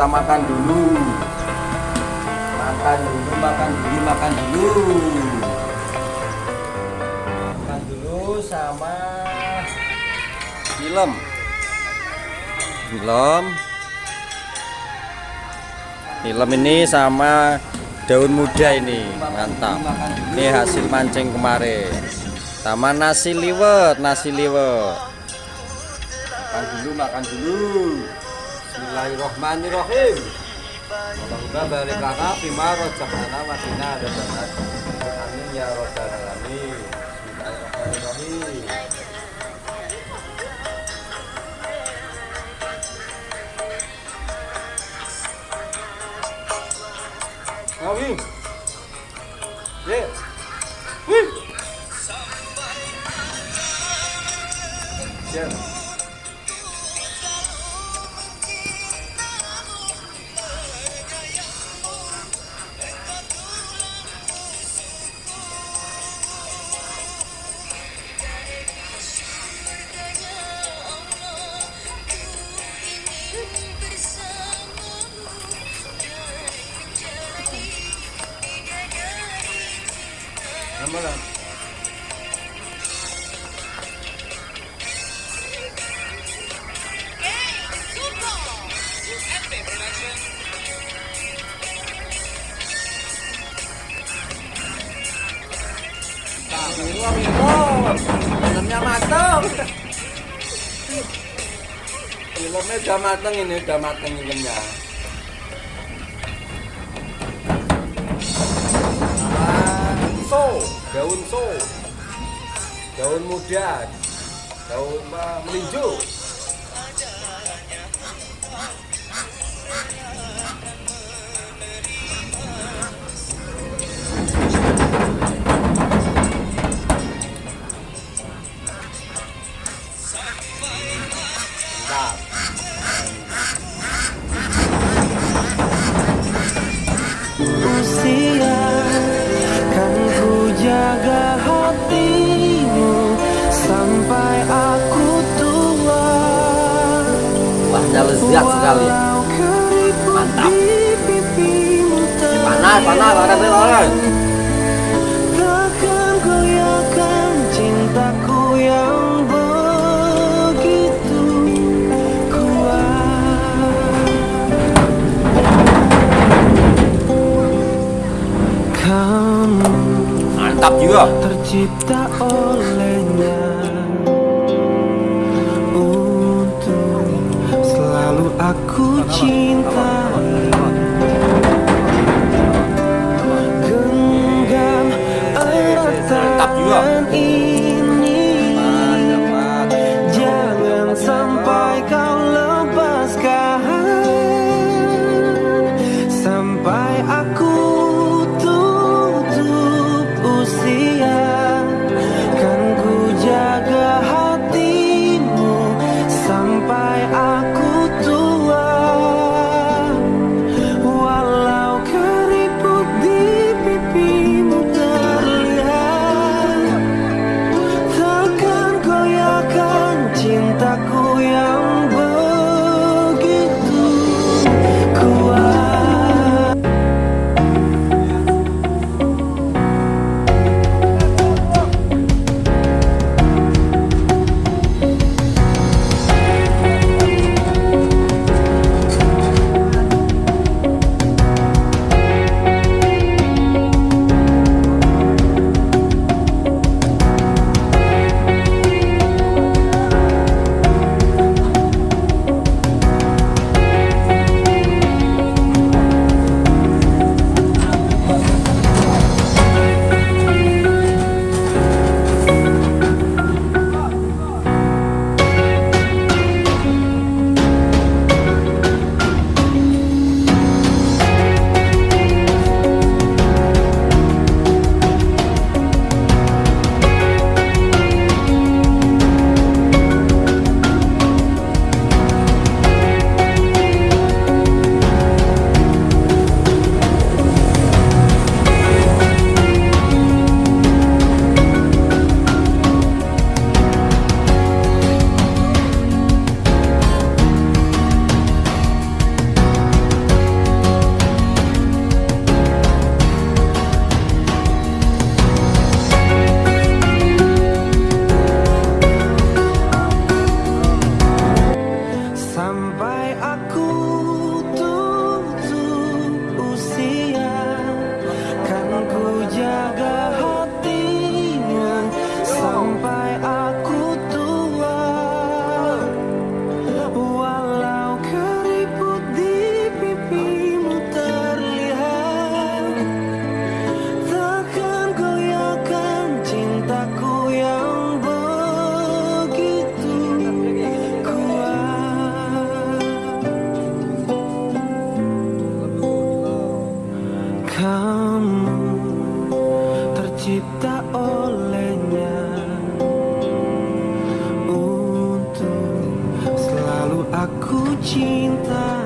kita makan dulu. Makan dulu makan dulu makan dulu. Makan dulu sama film. Film. Film ini sama daun muda ini. Mantap. Ini hasil mancing kemarin. Sama nasi liwet nasi liwet. Makan dulu makan dulu Bismillahirrahmanirrahim Semoga balik kakak Bima Rojakana Madinah ada banget Amin ya Robbal Alamin Bismillahirrahmanirrahim Amin Yeah. Wih. Yeah. Milo, Milo, filmnya matang. Filmnya udah matang ini, udah matang filmnya. So, daun so, daun muda, daun melinjo. Lezat sekali. Mantap. Panas, panas, panas, panas. Mantap juga. tercipta Aku cinta. tercipta olehnya Untuk selalu aku cinta.